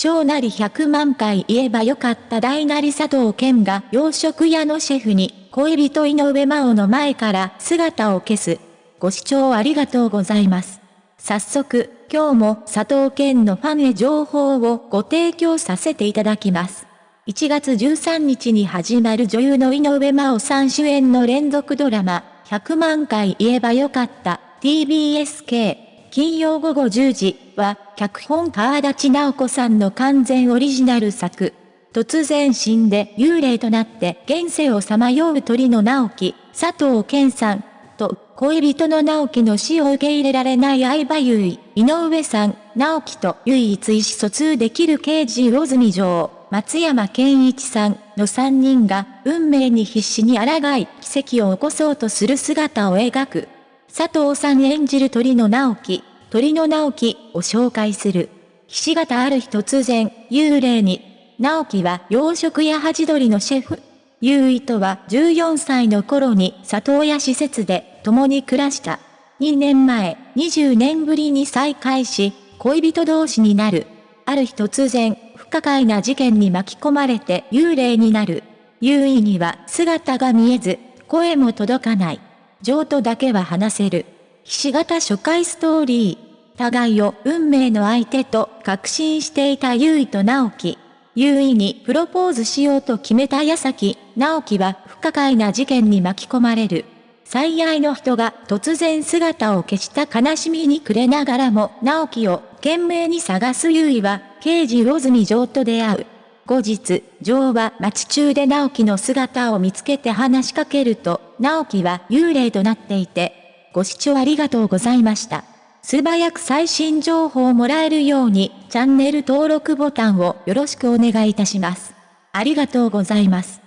小なり100万回言えばよかった大なり佐藤健が洋食屋のシェフに恋人井上真央の前から姿を消す。ご視聴ありがとうございます。早速、今日も佐藤健のファンへ情報をご提供させていただきます。1月13日に始まる女優の井上真央さん主演の連続ドラマ、100万回言えばよかった TBSK 金曜午後10時は、脚本川立直子さんの完全オリジナル作。突然死んで幽霊となって現世をさまよう鳥の直樹、佐藤健さん、と恋人の直樹の死を受け入れられない相葉優衣、井上さん、直樹と唯一意思疎通できる刑事魚住城、松山健一さんの3人が運命に必死に抗い奇跡を起こそうとする姿を描く。佐藤さん演じる鳥の直樹、鳥の直樹を紹介する。ひし形ある日突然、幽霊に。直樹は洋食屋ハチドリのシェフ。優衣とは14歳の頃に里親施設で共に暮らした。2年前、20年ぶりに再会し、恋人同士になる。ある日突然、不可解な事件に巻き込まれて幽霊になる。優衣には姿が見えず、声も届かない。譲渡だけは話せる。ひし形初回ストーリー。互いを運命の相手と確信していた優衣と直樹。優衣にプロポーズしようと決めた矢先、直樹は不可解な事件に巻き込まれる。最愛の人が突然姿を消した悲しみに暮れながらも直樹を懸命に探す優衣は刑事魚住城と出会う。後日、女王は町中で直樹の姿を見つけて話しかけると、直樹は幽霊となっていて、ご視聴ありがとうございました。素早く最新情報をもらえるように、チャンネル登録ボタンをよろしくお願いいたします。ありがとうございます。